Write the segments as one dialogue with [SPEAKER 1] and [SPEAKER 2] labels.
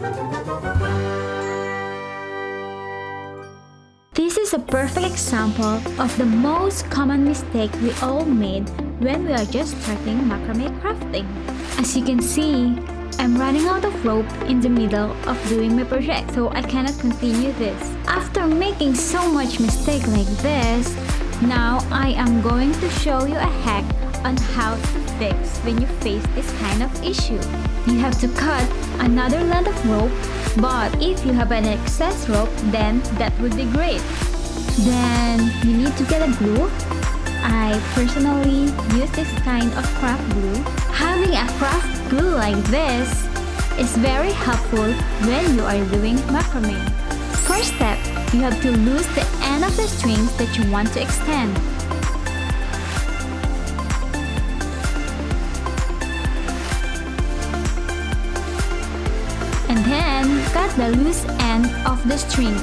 [SPEAKER 1] This is a perfect example of the most common mistake we all made when we are just starting macrame crafting. As you can see, I'm running out of rope in the middle of doing my project so I cannot continue this. After making so much mistake like this, now I am going to show you a hack on how to fix when you face this kind of issue. You have to cut another length of rope but if you have an excess rope then that would be great. Then you need to get a glue. I personally use this kind of craft glue. Having a craft glue like this is very helpful when you are doing macrame. First step, you have to loose the end of the strings that you want to extend. The loose end of the strings.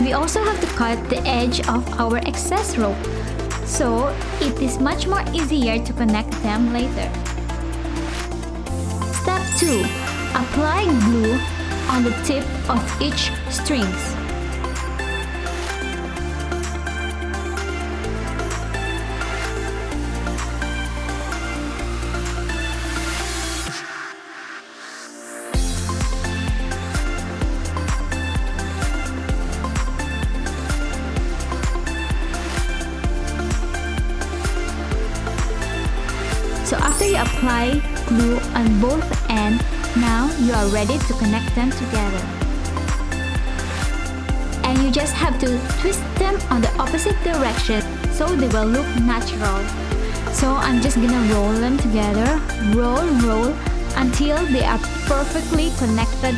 [SPEAKER 1] We also have to cut the edge of our excess rope so it is much more easier to connect them later. Step 2. Apply glue on the tip of each strings. So after you apply glue on both ends, now you are ready to connect them together. And you just have to twist them on the opposite direction so they will look natural. So I'm just gonna roll them together, roll, roll, until they are perfectly connected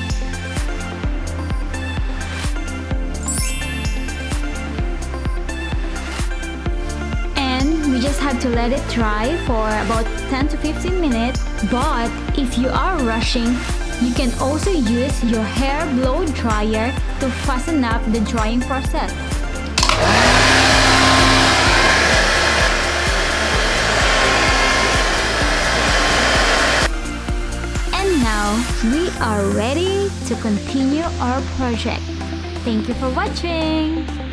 [SPEAKER 1] just have to let it dry for about 10 to 15 minutes. But if you are rushing, you can also use your hair blow dryer to fasten up the drying process. And now we are ready to continue our project. Thank you for watching!